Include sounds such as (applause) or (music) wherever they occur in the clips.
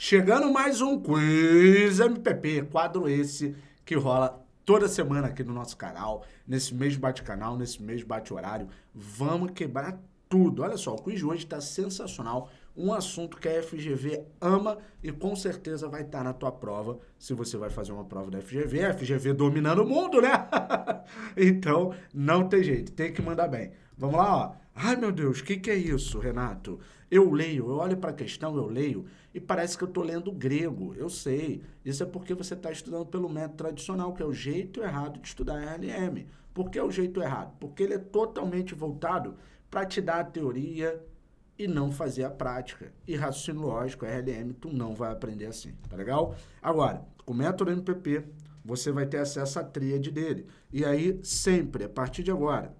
Chegando mais um Quiz MPP, quadro esse que rola toda semana aqui no nosso canal, nesse mesmo bate-canal, nesse mesmo bate-horário. Vamos quebrar tudo. Olha só, o quiz de hoje está sensacional, um assunto que a FGV ama e com certeza vai estar tá na tua prova, se você vai fazer uma prova da FGV, a FGV dominando o mundo, né? (laughs) então, não tem jeito, tem que mandar bem. Vamos lá, ó. Ai, meu Deus, o que, que é isso, Renato? Eu leio, eu olho para a questão, eu leio, e parece que eu estou lendo grego. Eu sei. Isso é porque você está estudando pelo método tradicional, que é o jeito errado de estudar RLM. Por que é o jeito errado? Porque ele é totalmente voltado para te dar a teoria e não fazer a prática. E raciocínio lógico, RLM, tu não vai aprender assim, tá legal? Agora, com o método MPP, você vai ter acesso à tríade dele. E aí, sempre, a partir de agora,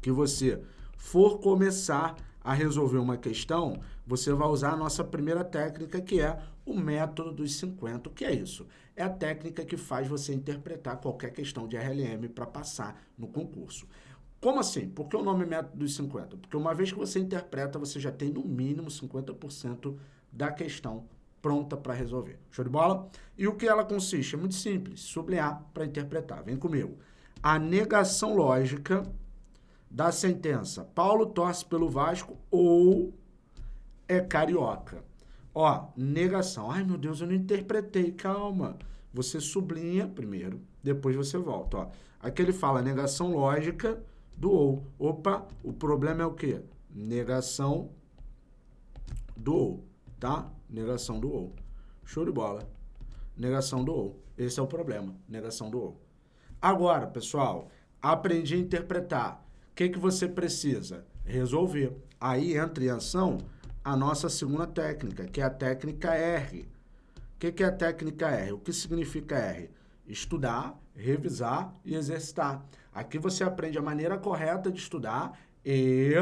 que você for começar a resolver uma questão, você vai usar a nossa primeira técnica, que é o método dos 50. O que é isso? É a técnica que faz você interpretar qualquer questão de RLM para passar no concurso. Como assim? Por que o nome método dos 50? Porque uma vez que você interpreta, você já tem no mínimo 50% da questão pronta para resolver. Show de bola? E o que ela consiste? É muito simples, sublinhar para interpretar. Vem comigo. A negação lógica da sentença. Paulo torce pelo Vasco ou é carioca. Ó, negação. Ai, meu Deus, eu não interpretei. Calma. Você sublinha primeiro, depois você volta. Ó. Aqui ele fala negação lógica do ou. Opa, o problema é o quê? Negação do ou, tá? Negação do ou. Show de bola. Negação do ou. Esse é o problema, negação do ou. Agora, pessoal, aprendi a interpretar que, que você precisa? Resolver. Aí entra em ação a nossa segunda técnica, que é a técnica R. O que, que é a técnica R? O que significa R? Estudar, revisar e exercitar. Aqui você aprende a maneira correta de estudar e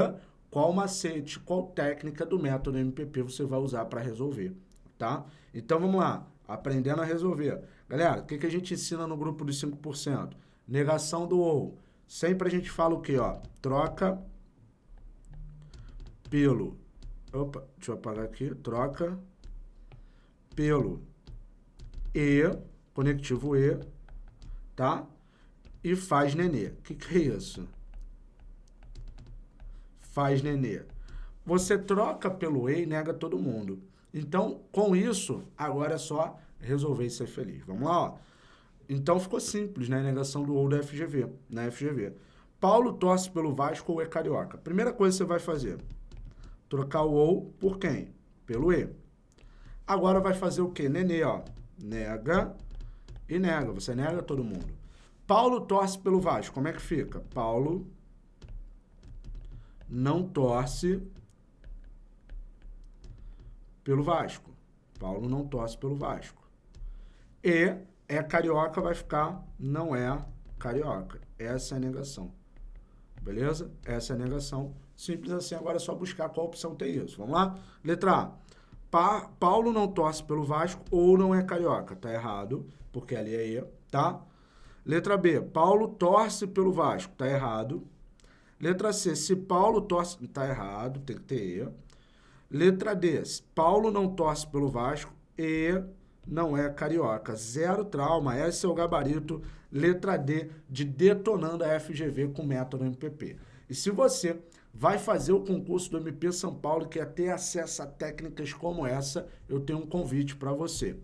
qual macete, qual técnica do método MPP você vai usar para resolver, tá? Então vamos lá, aprendendo a resolver. Galera, o que, que a gente ensina no grupo dos 5%? Negação do OU. Sempre a gente fala o quê, ó? Troca pelo... Opa, deixa eu apagar aqui. Troca pelo E, conectivo E, tá? E faz nenê. O que, que é isso? Faz nenê. Você troca pelo E e nega todo mundo. Então, com isso, agora é só resolver e ser feliz. Vamos lá, ó. Então ficou simples, né? Negação do ou da FGV, na FGV. Paulo torce pelo Vasco ou é carioca? Primeira coisa que você vai fazer, trocar o ou por quem? Pelo E. Agora vai fazer o quê? Nenê, ó. Nega e nega. Você nega todo mundo. Paulo torce pelo Vasco. Como é que fica? Paulo não torce pelo Vasco. Paulo não torce pelo Vasco. E é carioca, vai ficar não é carioca. Essa é a negação. Beleza? Essa é a negação. Simples assim, agora é só buscar qual opção tem isso. Vamos lá? Letra A. Pa Paulo não torce pelo Vasco ou não é carioca. Tá errado, porque ali é E, tá? Letra B. Paulo torce pelo Vasco. Tá errado. Letra C. Se Paulo torce... Tá errado, tem que ter E. Letra D. Paulo não torce pelo Vasco e não é carioca. Zero trauma, esse é o gabarito, letra D, de detonando a FGV com método MPP. E se você vai fazer o concurso do MP São Paulo e quer ter acesso a técnicas como essa, eu tenho um convite para você.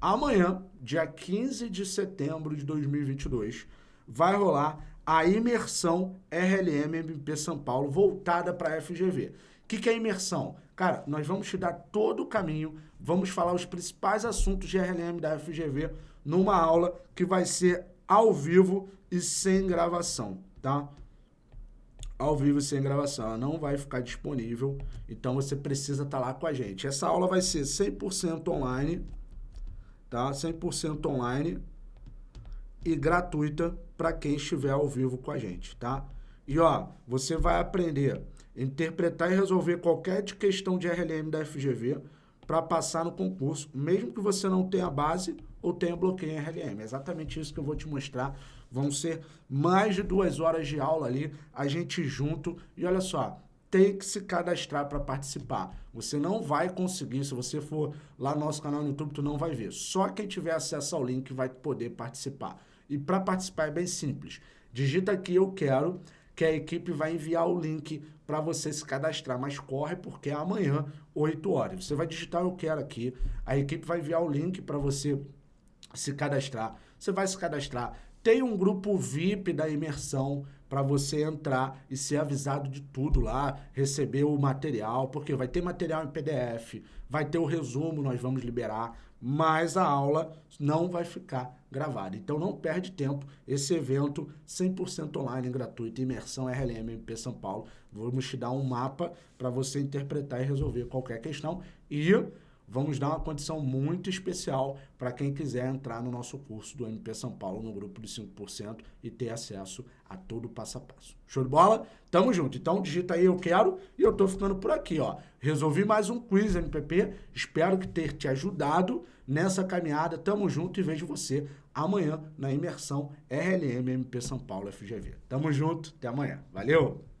Amanhã, dia 15 de setembro de 2022, vai rolar a imersão RLM MP São Paulo voltada para a FGV. O que, que é imersão? Cara, nós vamos te dar todo o caminho, vamos falar os principais assuntos de RLM da FGV numa aula que vai ser ao vivo e sem gravação, tá? Ao vivo e sem gravação, ela não vai ficar disponível, então você precisa estar tá lá com a gente. Essa aula vai ser 100% online, tá? 100% online e gratuita para quem estiver ao vivo com a gente, tá? E ó, você vai aprender interpretar e resolver qualquer questão de RLM da FGV para passar no concurso, mesmo que você não tenha base ou tenha bloqueio em RLM. É exatamente isso que eu vou te mostrar. Vão ser mais de duas horas de aula ali, a gente junto. E olha só, tem que se cadastrar para participar. Você não vai conseguir, se você for lá no nosso canal no YouTube, tu não vai ver. Só quem tiver acesso ao link vai poder participar. E para participar é bem simples. Digita aqui eu quero, que a equipe vai enviar o link para você se cadastrar, mas corre porque é amanhã, 8 horas. Você vai digitar eu quero aqui, a equipe vai enviar o link para você se cadastrar. Você vai se cadastrar. Tem um grupo VIP da imersão para você entrar e ser avisado de tudo lá, receber o material, porque vai ter material em PDF, vai ter o resumo, nós vamos liberar, mas a aula não vai ficar gravada. Então não perde tempo, esse evento 100% online, gratuito, imersão RLM MP São Paulo. Vamos te dar um mapa para você interpretar e resolver qualquer questão e vamos dar uma condição muito especial para quem quiser entrar no nosso curso do MP São Paulo, no grupo de 5% e ter acesso a todo o passo a passo. Show de bola? Tamo junto. Então digita aí eu quero e eu tô ficando por aqui, ó. Resolvi mais um quiz MPP. Espero que ter te ajudado nessa caminhada. Tamo junto e vejo você amanhã na imersão RLM MP São Paulo FGV. Tamo junto, até amanhã. Valeu!